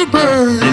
a bird.